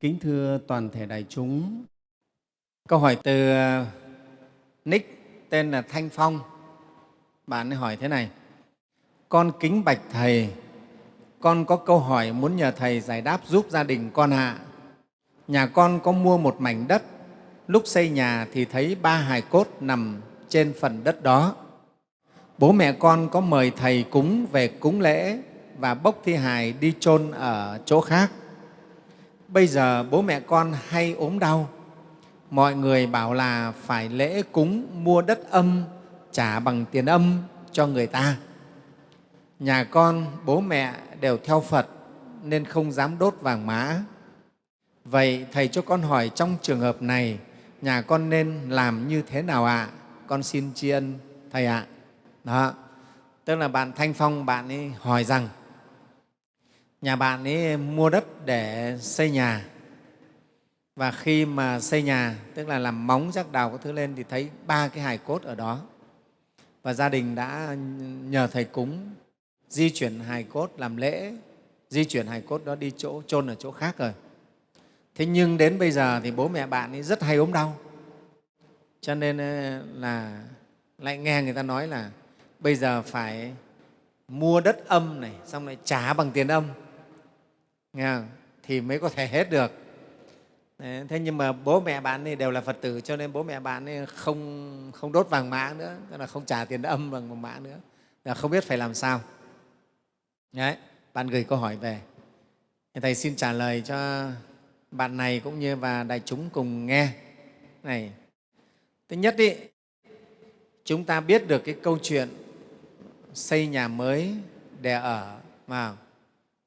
Kính thưa toàn thể đại chúng, câu hỏi từ uh, nick tên là Thanh Phong. Bạn ấy hỏi thế này, con kính bạch Thầy, con có câu hỏi muốn nhờ Thầy giải đáp giúp gia đình con ạ. Nhà con có mua một mảnh đất, lúc xây nhà thì thấy ba hài cốt nằm trên phần đất đó. Bố mẹ con có mời Thầy cúng về cúng lễ và bốc thi hài đi chôn ở chỗ khác bây giờ bố mẹ con hay ốm đau. Mọi người bảo là phải lễ cúng, mua đất âm, trả bằng tiền âm cho người ta. Nhà con, bố mẹ đều theo phật nên không dám đốt vàng mã. Vậy thầy cho con hỏi trong trường hợp này, nhà con nên làm như thế nào ạ? Con xin tri ân thầy ạ. Đó, tức là bạn thanh phong, bạn ấy hỏi rằng nhà bạn ấy mua đất để xây nhà. Và khi mà xây nhà, tức là làm móng, rác đào các thứ lên thì thấy ba cái hài cốt ở đó. Và gia đình đã nhờ thầy cúng di chuyển hài cốt làm lễ, di chuyển hài cốt đó đi chỗ, chôn ở chỗ khác rồi. Thế nhưng đến bây giờ thì bố mẹ bạn ấy rất hay ốm đau. Cho nên ờ, là lại nghe người ta nói là bây giờ phải mua đất âm này, xong lại trả bằng tiền âm nghe không? thì mới có thể hết được. Đấy, thế nhưng mà bố mẹ bạn ấy đều là phật tử cho nên bố mẹ bạn ấy không không đốt vàng mã nữa tức là không trả tiền âm bằng vàng mã nữa. Là không biết phải làm sao. Đấy, bạn gửi câu hỏi về. Thầy xin trả lời cho bạn này cũng như và đại chúng cùng nghe. Này thứ nhất đi chúng ta biết được cái câu chuyện xây nhà mới để ở vào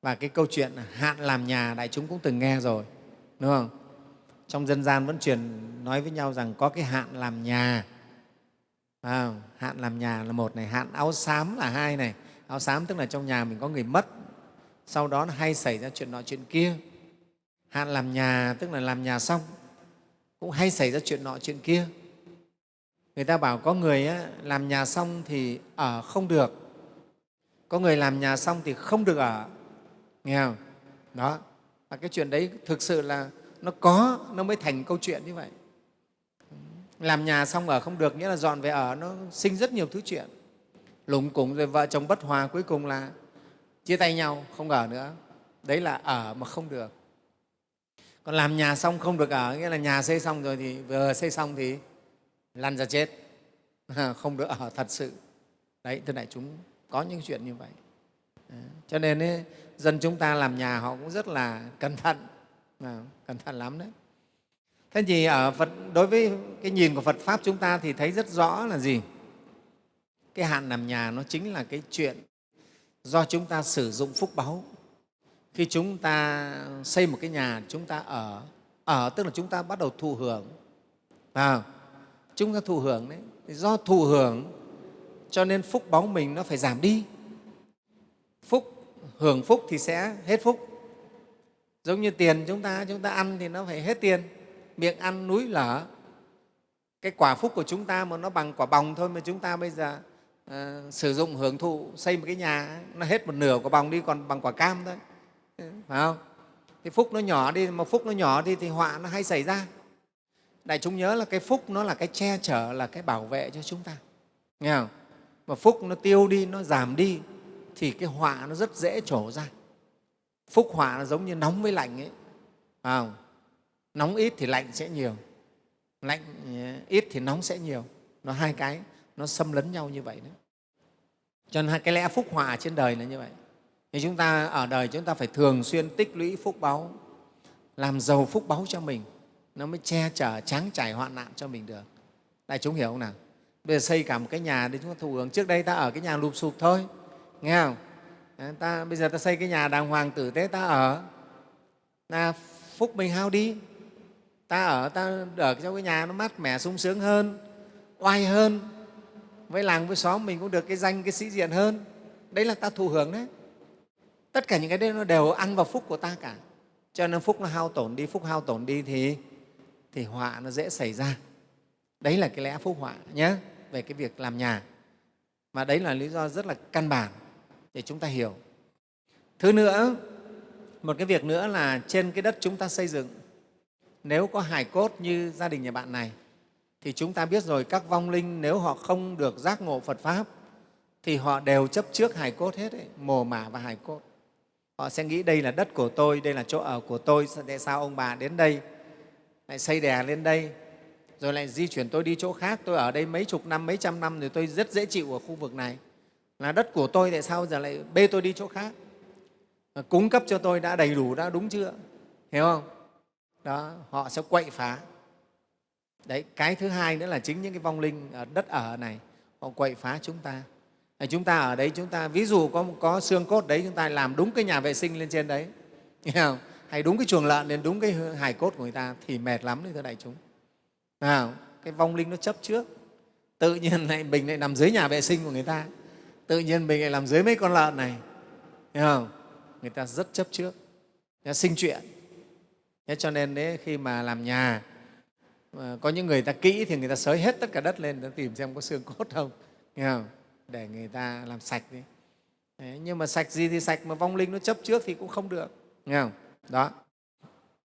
và cái câu chuyện hạn làm nhà đại chúng cũng từng nghe rồi đúng không? Trong dân gian vẫn truyền nói với nhau rằng có cái hạn làm nhà. À, hạn làm nhà là một này hạn áo xám là hai này. Áo xám tức là trong nhà mình có người mất sau đó nó hay xảy ra chuyện nọ chuyện kia. Hạn làm nhà tức là làm nhà xong cũng hay xảy ra chuyện nọ chuyện kia. Người ta bảo có người á, làm nhà xong thì ở không được. Có người làm nhà xong thì không được ở nghe không? Đó. Và cái chuyện đấy thực sự là nó có, nó mới thành câu chuyện như vậy. Làm nhà xong ở không được, nghĩa là dọn về ở, nó sinh rất nhiều thứ chuyện. Lủng củng rồi vợ chồng bất hòa cuối cùng là chia tay nhau, không ở nữa. Đấy là ở mà không được. Còn làm nhà xong không được ở, nghĩa là nhà xây xong rồi thì vừa xây xong thì lăn ra chết. Không được ở thật sự. Đấy, thưa đại chúng, có những chuyện như vậy cho nên ấy, dân chúng ta làm nhà họ cũng rất là cẩn thận à, cẩn thận lắm đấy thế thì ở Phật, đối với cái nhìn của Phật Pháp chúng ta thì thấy rất rõ là gì? Cái hạn làm nhà nó chính là cái chuyện do chúng ta sử dụng phúc báu. Khi chúng ta xây một cái nhà, chúng ta ở, ở tức là chúng ta bắt đầu thụ hưởng. À, chúng ta thụ hưởng đấy. Do thụ hưởng cho nên phúc báu mình nó phải giảm đi. Phúc, hưởng phúc thì sẽ hết phúc. Giống như tiền chúng ta chúng ta ăn thì nó phải hết tiền. Miệng ăn núi lở. Cái quả phúc của chúng ta mà nó bằng quả bòng thôi mà chúng ta bây giờ uh, sử dụng hưởng thụ xây một cái nhà nó hết một nửa quả bòng đi còn bằng quả cam thôi. Ừ, phải không? Thì phúc nó nhỏ đi mà phúc nó nhỏ đi thì họa nó hay xảy ra. Đại chúng nhớ là cái phúc nó là cái che chở là cái bảo vệ cho chúng ta. Nghe không? Mà phúc nó tiêu đi nó giảm đi thì cái họa nó rất dễ trổ ra. Phúc họa nó giống như nóng với lạnh ấy. À không? nóng ít thì lạnh sẽ nhiều. Lạnh ờ, ít thì nóng sẽ nhiều. Nó hai cái, nó xâm lấn nhau như vậy đấy cho nên cái lẽ phúc họa trên đời là như vậy. Thì chúng ta, ở đời chúng ta phải thường xuyên tích lũy phúc báu, làm giàu phúc báu cho mình. Nó mới che chở, tráng trải hoạn nạn cho mình được. Đại chúng hiểu không nào? Bây giờ xây cả một cái nhà để chúng ta thụ hưởng. Trước đây ta ở cái nhà lụp sụp thôi nghe không? Ta, bây giờ ta xây cái nhà đàng hoàng tử tế, ta ở. Là phúc mình hao đi. Ta ở ta ở trong cái nhà nó mát mẻ, sung sướng hơn, oai hơn. Với làng, với xóm mình cũng được cái danh, cái sĩ diện hơn. Đấy là ta thụ hưởng đấy. Tất cả những cái đấy nó đều ăn vào phúc của ta cả. Cho nên phúc nó hao tổn đi, phúc hao tổn đi thì thì họa nó dễ xảy ra. Đấy là cái lẽ phúc họa nhé về cái việc làm nhà. Mà đấy là lý do rất là căn bản để chúng ta hiểu thứ nữa một cái việc nữa là trên cái đất chúng ta xây dựng nếu có hài cốt như gia đình nhà bạn này thì chúng ta biết rồi các vong linh nếu họ không được giác ngộ Phật Pháp thì họ đều chấp trước hài cốt hết, ấy, mồ mả và hài cốt. Họ sẽ nghĩ đây là đất của tôi, đây là chỗ ở của tôi, tại sao ông bà đến đây, lại xây đè lên đây, rồi lại di chuyển tôi đi chỗ khác, tôi ở đây mấy chục năm, mấy trăm năm rồi tôi rất dễ chịu ở khu vực này. Là đất của tôi, tại sao giờ lại bê tôi đi chỗ khác? Ờ, cúng cấp cho tôi đã đầy đủ, đã đúng chưa? Hiểu không? Đó, họ sẽ quậy phá. Đấy, cái thứ hai nữa là chính những cái vong linh ở đất ở này, họ quậy phá chúng ta ờ, chúng ta ở đấy chúng ta ví dụ có có xương cốt đấy chúng ta làm đúng cái nhà vệ sinh lên trên đấy không? hay đúng cái chuồng lợn lên đúng cái hài cốt của người ta thì mệt lắm đấy thưa đại chúng à, cái vong linh nó chấp trước tự nhiên lại mình lại nằm dưới nhà vệ sinh của người ta tự nhiên mình lại làm dưới mấy con lợn này. Hiểu không? Người ta rất chấp trước. Nó sinh chuyện. Thế cho nên đấy khi mà làm nhà có những người ta kỹ thì người ta sới hết tất cả đất lên để tìm xem có xương cốt không. Nghe không? Để người ta làm sạch đi. Đấy, nhưng mà sạch gì thì sạch mà vong linh nó chấp trước thì cũng không được. Nghe không? Đó.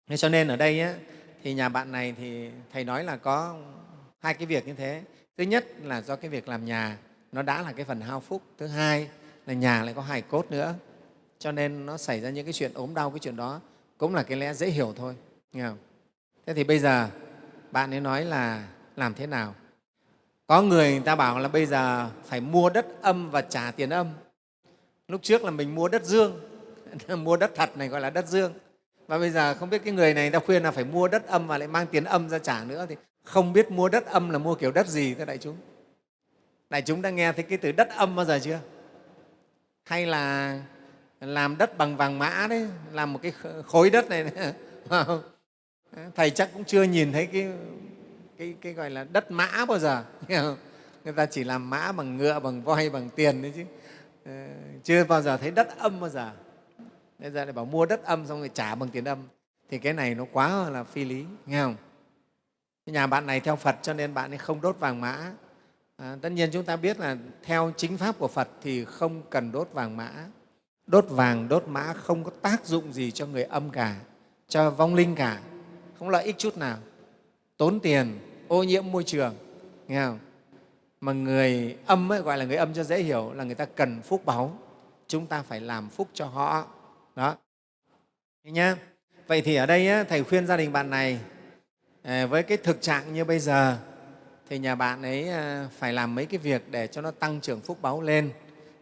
Thế cho nên ở đây ấy, thì nhà bạn này thì thầy nói là có hai cái việc như thế. Thứ nhất là do cái việc làm nhà nó đã là cái phần hao phúc. Thứ hai là nhà lại có hài cốt nữa. Cho nên nó xảy ra những cái chuyện ốm đau, cái chuyện đó cũng là cái lẽ dễ hiểu thôi. Nghe không? thế thì bây giờ bạn ấy nói là làm thế nào? Có người người ta bảo là bây giờ phải mua đất âm và trả tiền âm. Lúc trước là mình mua đất dương, mua đất thật này gọi là đất dương. Và bây giờ không biết cái người này người ta khuyên là phải mua đất âm và lại mang tiền âm ra trả nữa thì không biết mua đất âm là mua kiểu đất gì thưa đại chúng đại chúng đã nghe thấy cái từ đất âm bao giờ chưa? Hay là làm đất bằng vàng mã đấy làm một cái khối đất này thầy chắc cũng chưa nhìn thấy cái cái, cái gọi là đất mã bao giờ. Người ta chỉ làm mã bằng ngựa bằng voi bằng tiền đấy chứ. Ờ, chưa bao giờ thấy đất âm bao giờ. Bây giờ lại bảo mua đất âm xong rồi trả bằng tiền âm. Thì cái này nó quá là phi lý nghe không? Nhà bạn này theo phật cho nên bạn ấy không đốt vàng mã à, tất nhiên chúng ta biết là theo chính pháp của phật thì không cần đốt vàng mã. Đốt vàng đốt mã không có tác dụng gì cho người âm cả cho vong linh cả. Không lợi ích chút nào. Tốn tiền ô nhiễm môi trường nghe không? mà người âm ấy, gọi là người âm cho dễ hiểu là người ta cần phúc báu. Chúng ta phải làm phúc cho họ. Đó. Nhá. Vậy thì ở đây thầy khuyên gia đình bạn này à, với cái thực trạng như bây giờ thì nhà bạn ấy ờ, phải làm mấy cái việc để cho nó tăng trưởng phúc báu lên.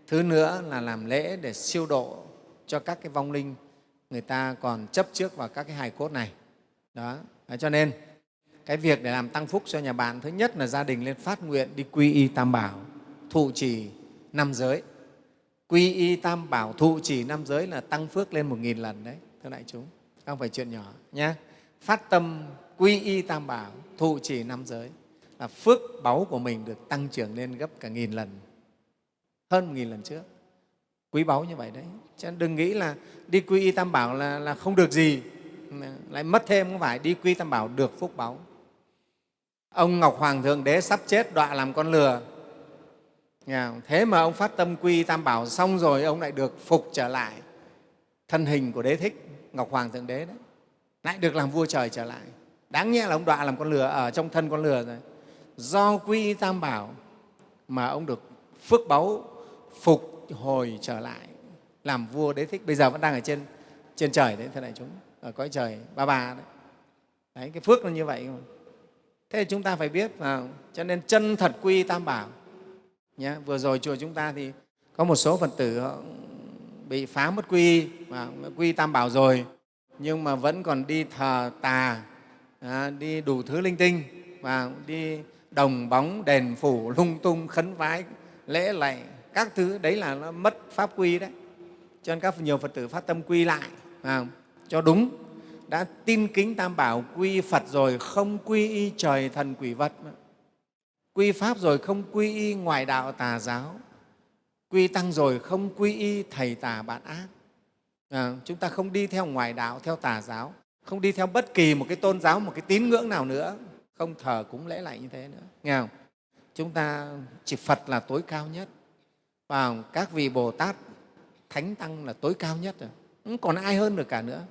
Thứ nữa là làm lễ để siêu độ cho các cái vong linh người ta còn chấp trước vào các cái hài cốt này. Đó. Cho nên, cái việc để làm tăng phúc cho nhà bạn, thứ nhất là gia đình lên phát nguyện đi quy y tam bảo, thụ trì năm giới. Quy y tam bảo, thụ trì năm giới là tăng phước lên một nghìn lần đấy, thưa đại chúng. Không phải chuyện nhỏ nhé phát tâm quy y tam bảo, thụ trì năm giới là phước báu của mình được tăng trưởng lên gấp cả nghìn lần hơn một nghìn lần trước. Quý báu như vậy đấy. Chứ đừng nghĩ là đi quy y tam bảo là, là không được gì lại mất thêm không phải. Đi quy tam bảo được phúc báu. Ông ngọc hoàng thượng đế sắp chết đọa làm con lừa. Thế mà ông phát tâm quy tam bảo xong rồi ông lại được phục trở lại thân hình của đế thích ngọc hoàng thượng đế đấy. Lại được làm vua trời trở lại. Đáng nhẽ là ông đọa làm con lừa ở trong thân con lừa rồi do quy tam bảo mà ông được phước báu phục hồi trở lại làm vua đế thích bây giờ vẫn đang ở trên trên trời đấy thưa đại chúng ở cõi trời ba ba đấy. đấy cái phước nó như vậy mà thế chúng ta phải biết à, cho nên chân thật quy tam bảo nhé. vừa rồi chùa chúng ta thì có một số phật tử bị phá mất quy mà quy tam bảo rồi nhưng mà vẫn còn đi thờ tà à, đi đủ thứ linh tinh và đi đồng bóng đèn phủ lung tung khấn vái. Lễ lạy các thứ đấy là nó mất pháp quy đấy. Cho nên các nhiều phật tử phát tâm quy lại à, cho đúng. Đã tin kính tam bảo quy phật rồi không quy y trời thần quỷ vật quy pháp rồi không quy y ngoại đạo tà giáo. Quy tăng rồi không quy y thầy tà bạn ác. À, chúng ta không đi theo ngoại đạo theo tà giáo. Không đi theo bất kỳ một cái tôn giáo một cái tín ngưỡng nào nữa không thờ cũng lễ lại như thế nữa. Nghe không? Chúng ta chỉ phật là tối cao nhất. Và các vị bồ tát thánh tăng là tối cao nhất rồi. Không còn ai hơn được cả nữa.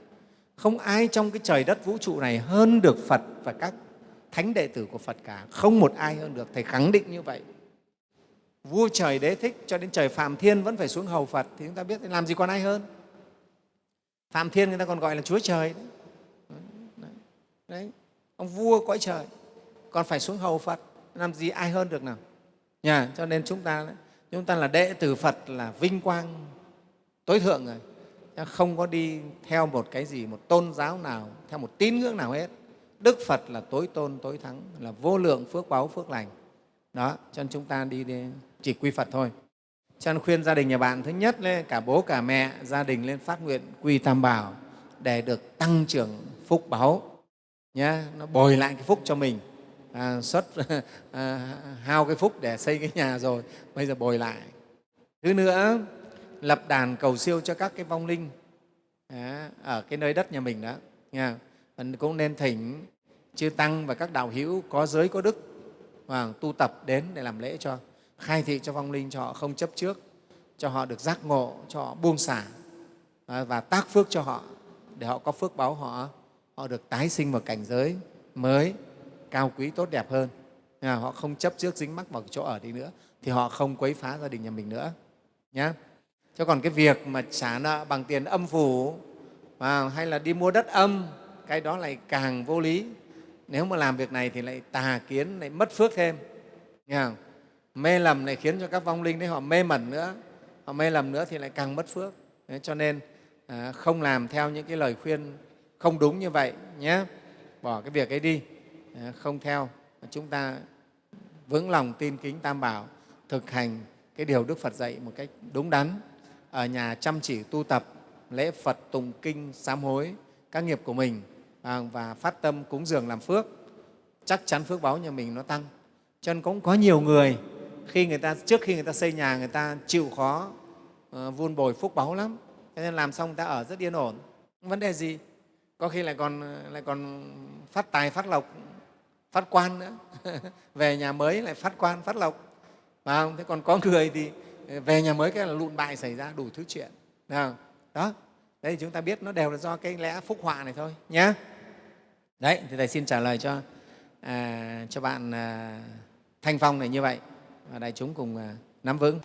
Không ai trong cái trời đất vũ trụ này hơn được phật và các thánh đệ tử của phật cả. Không một ai hơn được. Thầy khẳng định như vậy. Vua trời đế thích cho đến trời phạm thiên vẫn phải xuống hầu phật thì chúng ta biết làm gì còn ai hơn? Phạm thiên người ta còn gọi là chúa trời đấy, đấy ông vua cõi trời còn phải xuống hầu phật. Làm gì ai hơn được nào? Nhà cho nên chúng ta chúng ta là đệ tử phật là vinh quang tối thượng rồi. Không có đi theo một cái gì một tôn giáo nào theo một tín ngưỡng nào hết. Đức phật là tối tôn tối thắng là vô lượng phước báu phước lành. Đó cho nên chúng ta đi, đi chỉ quy phật thôi. Cho nên khuyên gia đình nhà bạn thứ nhất lên cả bố cả mẹ gia đình lên phát nguyện quy tam bảo để được tăng trưởng phúc báu nhá nó bồi lại cái phúc cho mình. À, xuất à, hao cái phúc để xây cái nhà rồi bây giờ bồi lại. Thứ nữa lập đàn cầu siêu cho các cái vong linh à, ở cái nơi đất nhà mình đó. Nha mình cũng nên thỉnh chư tăng và các đạo hữu có giới có đức và tu tập đến để làm lễ cho khai thị cho vong linh cho họ không chấp trước cho họ được giác ngộ cho họ buông xả à, và tác phước cho họ để họ có phước báo họ họ được tái sinh vào cảnh giới mới cao quý tốt đẹp hơn. À, họ không chấp trước dính mắc vào chỗ ở đi nữa thì họ không quấy phá gia đình nhà mình nữa nhé cho còn cái việc mà trả nợ bằng tiền âm phủ à, hay là đi mua đất âm cái đó lại càng vô lý. Nếu mà làm việc này thì lại tà kiến lại mất phước thêm nghe không? mê lầm lại khiến cho các vong linh đấy họ mê mẩn nữa họ mê lầm nữa thì lại càng mất phước. Đấy, cho nên à, không làm theo những cái lời khuyên không đúng như vậy nhé. Bỏ cái việc ấy đi. Ờ, không theo. Chúng ta vững lòng tin kính tam bảo thực hành cái điều đức phật dạy một cách đúng đắn. Ở nhà chăm chỉ tu tập lễ phật tùng kinh sám hối các nghiệp của mình à, và phát tâm cúng dường làm phước. Chắc chắn phước báo nhà mình nó tăng. Cho nên cũng có nhiều người khi người ta trước khi người ta xây nhà người ta chịu khó uh, vun bồi phúc báu lắm. Cho nên làm xong người ta ở rất yên ổn. Vấn đề gì? Có khi lại còn lại còn phát tài phát lộc phát quan nữa. Về nhà mới lại phát quan phát lộc. Phải không? thế còn có người thì về nhà mới cái là lụn bại xảy ra đủ thứ chuyện. Nào đó. Đấy thì chúng ta biết nó đều là do cái lẽ phúc họa này thôi nhé đấy thì thầy xin trả lời cho à, cho bạn à, thanh phong này như vậy. Và đại chúng cùng à, nắm vững.